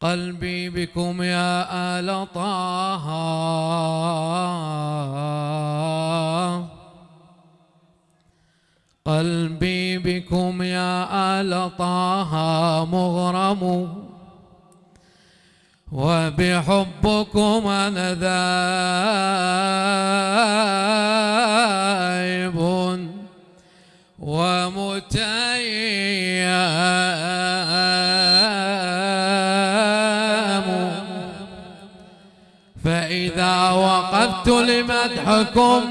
قلبي بكم يا آل طه. قلبي بكم يا آل طه مغرم. وبحبكم أنا ذائب ومتيم. فإذا وقفت لمدحكم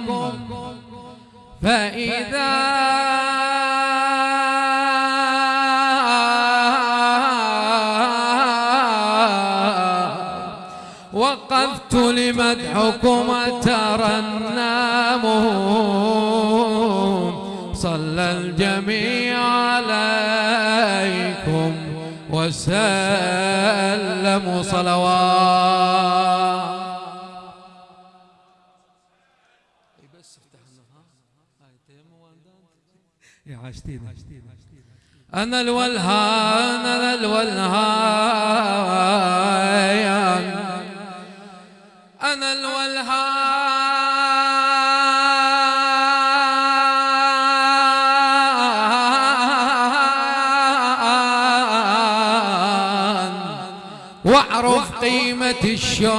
فإذا وقفت لمدحكم ترنم صلى الجميع عليكم وسلموا. صلوات أنا الولهان أنا الولهان أنا الولهان واعرف قيمة الشوق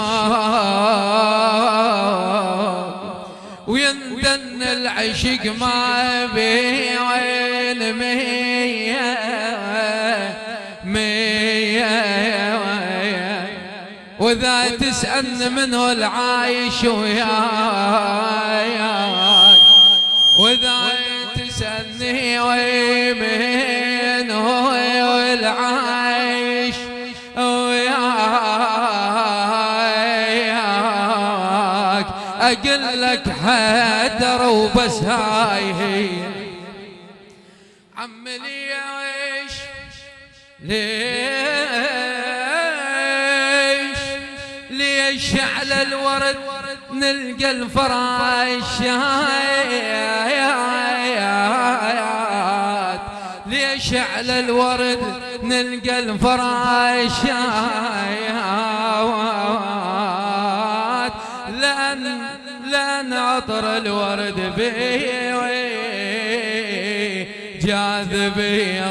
ويندن العشق ما بي وإذا تسألني منه العايش وياي وإذا تسألني وين هو العايش وياك أقول لك حدر وبس هاي هي. الورد نلقى الفراش. ليش على الورد نلقى الفراش؟ لأن لأن عطر الورد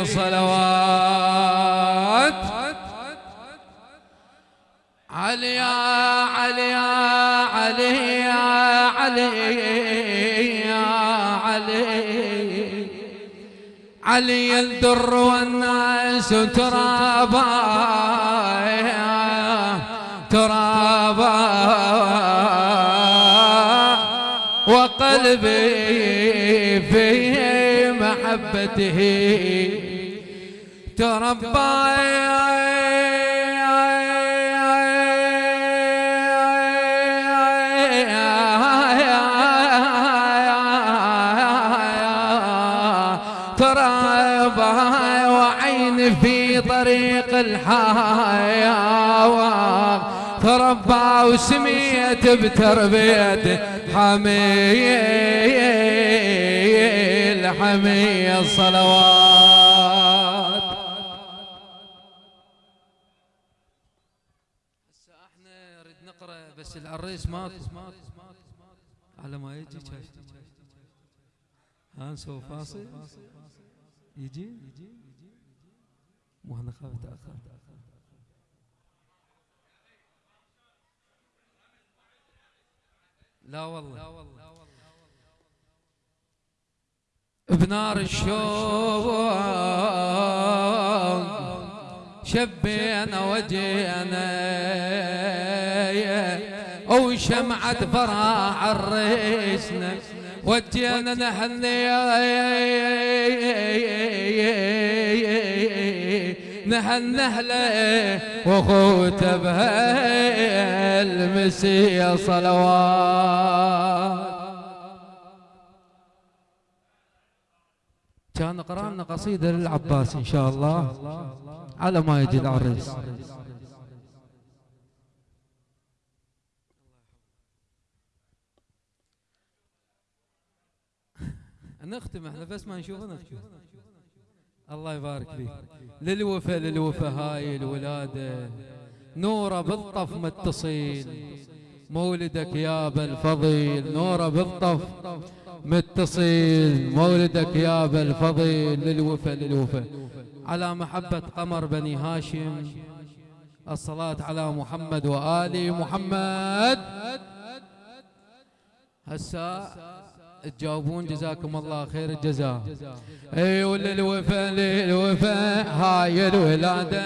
صلوات علي يا علي يا علي علي الدر والناس ترابا ترابا. وقلبي في محبته. تربى تربى وعين في طريق الحياة. تربى وسميت بتربيته حميل حميل صلوات هسه إحنا نريد نقرأ بس العريس ماكو. على ما يجي نسوي فاصل. يجي؟ مو إحنا خاف تاخر لا والله. بنار الشوق شبينا وجينا وشمعة فرح عريسنا وجينا نحني نحن نهله وخوته بهالمسية صلوات. كان قرانا قصيدة للعباس إن شاء الله على ما يجي العريس. نختم إحنا بس ما نشوفه نختم. الله يبارك فيك. للوفا للوفا هاي الولادة. نورة بالطف متصل. مولدك يا ابا الفضيل. نورة بالطف متصل. مولدك يا ابا الفضيل. للوفا للوفا. على محبة قمر بني هاشم. الصلاة على محمد وآل محمد. هسا تجاوبون جزاكم الله خير الجزاء. إي وللوفا للوفا هاي الولادة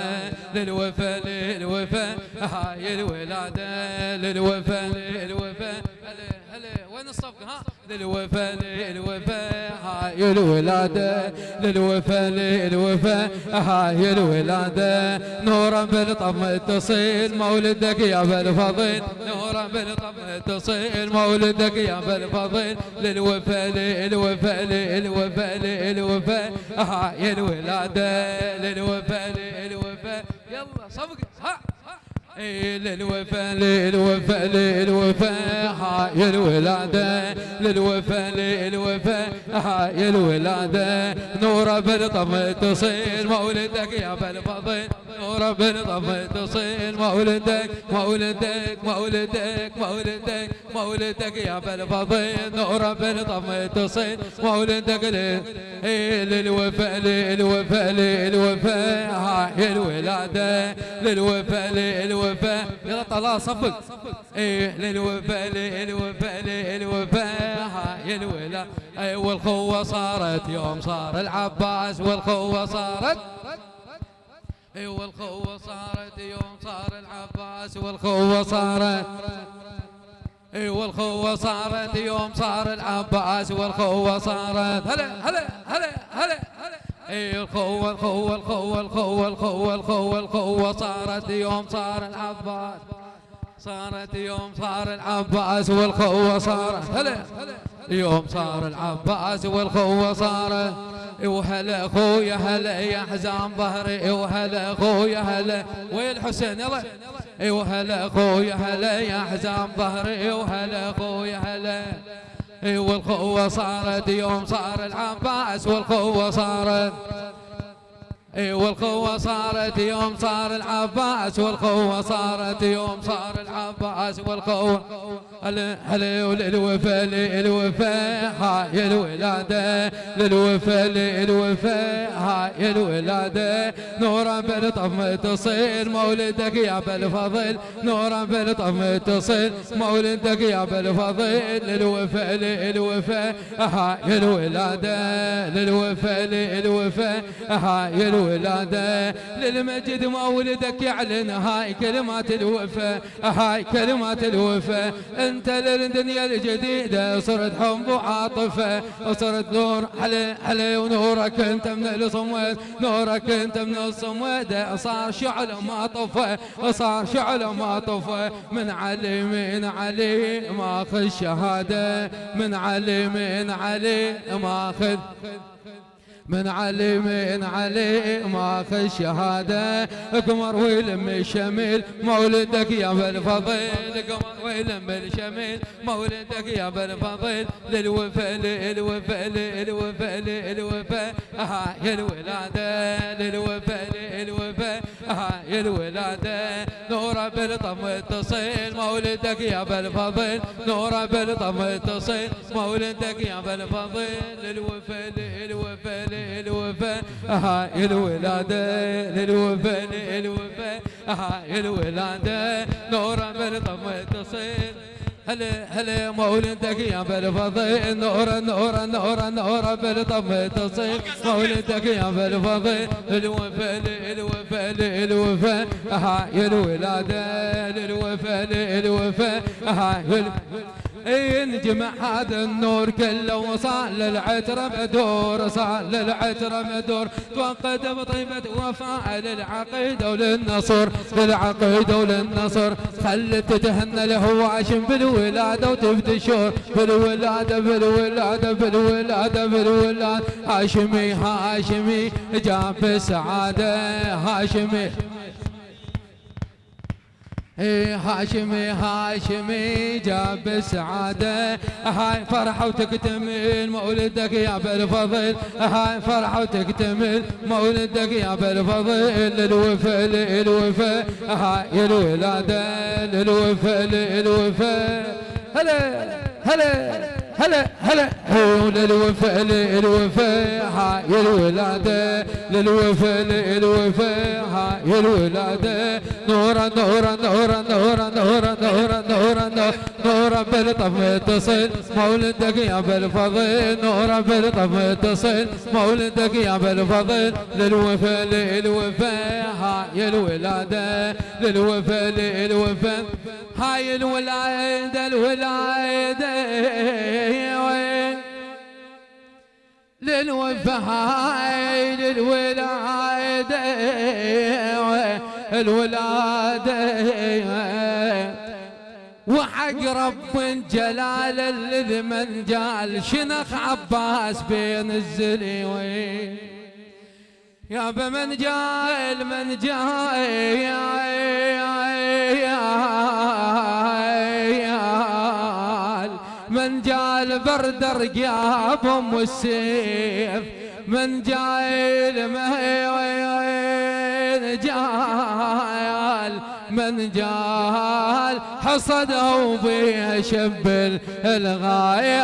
للوفا للوفا هاي الولادة للوفا للوفا هلا هلا وين الصفقة؟ ها؟ للوفا للوفا هاي الولادة للوفا للوفا هاي الولادة نورا بالطم تصيل مولدك يا بالفضل نورا بالطم تصيل مولدك يا بالفضل للوفا للوفا للوفا للوفا هاي الولادة للوفا للوفا يلا صفق ها. للوفا للوفا للوفا هاي الولادة. للوفا للوفا هاي الولادة. نورة بالطم تصير مولدك يا بالفضل نورة بالطم تصير مولدك مولدك مولدك مولدك. مولدك يا بالفضل نورة بالطم تصير مولدك للوفا للوفا للوفا هاي الولادة. للوفا للوفا للوفاء يلا طلال صفق. إيه للوفاء للوفاء للوفاء هاي الولا اي والخوة صارت يوم صار العباس والخوة صارت. اي والخوة صارت يوم صار العباس والخوة صارت. والخوة صارت يوم صار العباس والخوة صارت. هلا هلا هلا هلا إي الخوة الخوة الخوة الخوة الخوة الخوة الخوة صارت يوم صار العباس. صارت يوم صار العباس والخوة صارت هلا يوم صار العباس والخوة صارت وهلا اخويا هلا يا حزام ظهري وهلا اخويا هلا. وين حسين يلا. وهلا اخويا هلا يا حزام ظهري؟ وهلا اخويا هلا والقوة صارت يوم صار العباس والقوة صارت والقوة صارت يوم صار العباس والقوة صارت يوم صار العباس والقوة هلا وللوفا للوفا هاي الولادة. للوفا للوفا هاي الولادة. نورا بالطف متصل مولدك يا بالفضل. نورا بالطف متصل مولدك يا بالفضل. للوفا للوفا هاي الولادة. للوفا للوفا هاي الولادة. للمجد مولدك يعلن هاي كلمات الوفا. هاي كلمات الوفا. أنت للدنيا الجديدة صرت حب وعاطفة وصرت نور علي علي ونورك أنت من الصمود. نورك أنت من الصمود. صار شعل ما طفى صار شعل ما طفى. من علي من علي ماخذ شهادة. من علي من علي ماخذ من علي من علي ما في الشهادة قمر ويلم الشميل مولدك يا بالفضيل قمر ويلم الشميل مولدك يا بالفضيل للوفا للوفا للوفا للوفا هاي الولادة للوفا للوفا هاي الولادة نورة بالطف متصل مولدك يا بالفضيل نورة بالطف متصل مولدك يا بالفضيل للوفا للوفا للوفاء هاي الولادة للوفاء للوفاء هاي الولادة نورا بالطم تصير هلا هلا مولدك يا بالفضيل نورا نورا نورا نورا بالطم تصير مولدك يا بالفضيل الوفاء للوفاء للوفاء هاي الولادة للوفاء للوفاء هاي ينجمع هذا النور كله وصال للعترة بدور صال للعترة بدور. توقد بطيبة وفاء للعقيدة وللنصر للعقيدة وللنصر. خلت تهنى الهواشم بالولادة وتفتشور بالولادة بالولادة بالولادة بالولادة. هاشمي هاشمي جاب السعادة هاشمي. هاشمي هاشمي جاب سعادة. هاي فرحة وتكتمل مولدك يا بالفضل. هاي فرحة وتكتمل مولدك يا بالفضل. للوفا للوفا هاي الولادة للوفا للوفا هلا هلا هلا هلا. للوفا للوفا هاي الولادة للوفا للوفا هاي الولادة نورا نورا نورا نورا نورا نورا نورا نورا بالطف متصل مولدك يا بالفضل. نورا بالطف متصل مولدك يا بالفضل. للوفا للوفا. هاي الولادة. للوفا للوفا. هاي الولادة الولادة. للوفا هاي للولادة الولادة. وحق رب جلال الذي من جال شنخ عباس بين الزليوين؟ يا بمن جاي من جاي جال برد رقابهم والسيف من جاي المهيوين جال من جال حصده بيه شب الغاية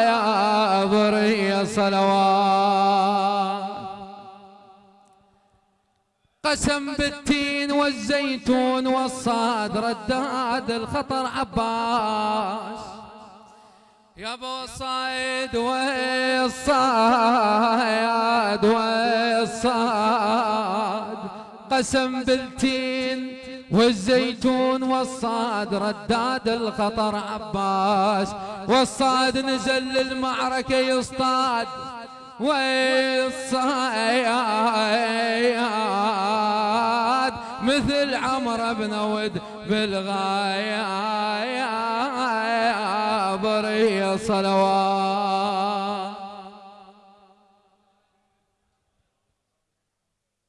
يا ضري صلوات قسم بالتين والزيتون والصاد رداد الخطر عباس. يا أبو الصايد والصايد والصاد قسم بالتين والزيتون والصاد رداد الخطر عباس والصاد نزل للمعركة يصطاد. والصياد مثل عمر بن ود بالغاية بري صلوات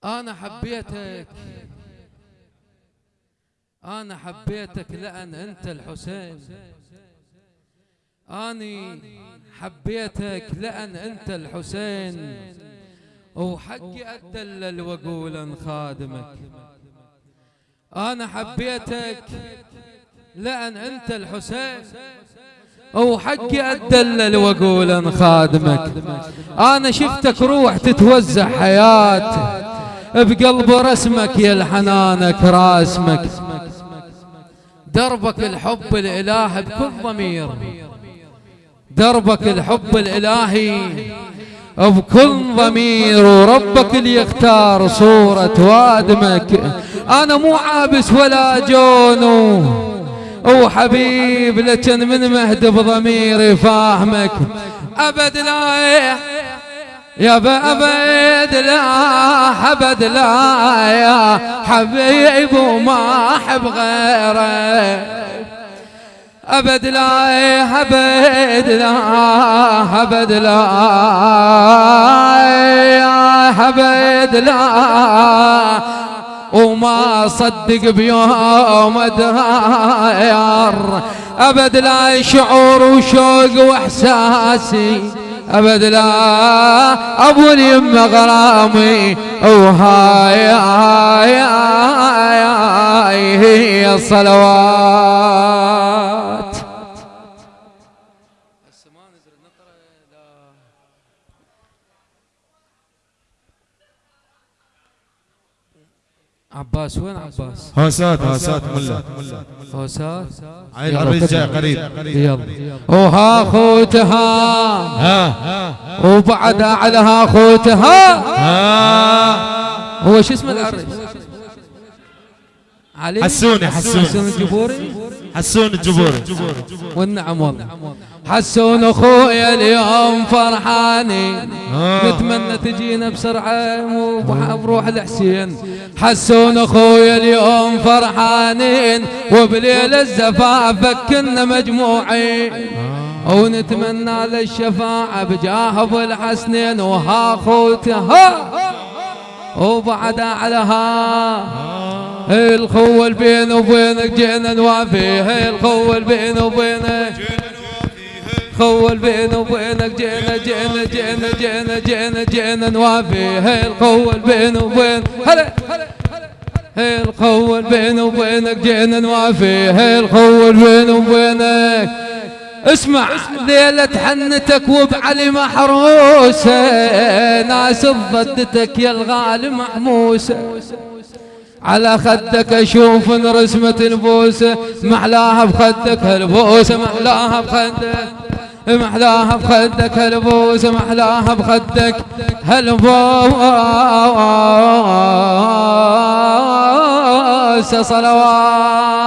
أنا حبيتك. أنا حبيتك لأن أنت الحسين. أني حبيتك لأن أنت الحسين. وحقي أدلل وأقول خادمك. أنا حبيتك لأن أنت الحسين. وحقي أدلل وأقول خادمك. أنا شفتك روح تتوزع حياتك بقلب رسمك يا الحنانك راسمك. دربك الحب الإله بكل ضمير. دربك الحب الإلهي بكل ضمير. وربك اللي يختار صورة وادمك. أنا مو عابس ولا جون وحبيب لكن من مهد بضميري فاهمك. أبد لا يا أبد لا أبد لا يا حبيب وما أحب غيرك أبد لا أبد لا أبد لا أبد لا. وما صدق بيوم داير أبد لا شعور وشوق وإحساسي. أبد لا أبو اليم غرامي. وهاي هاي هاي هي الصلوات. عباس وين عباس؟ هوسات هوسات ملا. هوسات عيل العريس جاي قريب. يلا. وها خوتها. ها. وبعد على خوتها. ها. هو شو اسم العريس؟ علي حسوني. حسوني حسون الجبوري؟ حسون الجبوري والنعم والله. حسون اخويا اليوم فرحانين آه. نتمنى تجينا بسرعة وبروح الحسين. حسون اخويا اليوم فرحانين وبليل الزفاف كنا مجموعين. ونتمنى للشفاعة بجاه أبو الحسنين. وها خوتها وبعد الخول بيني وبينك جينا نوافي الخول بيني وبينك خول بيني وبينك جينا جينا جينا جينا جينا جينا نوافي الخول بيني وبين هلا الخول بيني وبينك جينا نوافي الخول بيني وبينك. اسمع. ليلة حنتك وبعلي محروسة. ناس ضدتك يا الغالي محموسة. على خدك أشوف رسمة البوسة محلاها بخدك هالبوسة محلاها بخدك محلاها بخدك هالبوسة محلاها بخدك هالبوسة صلوات.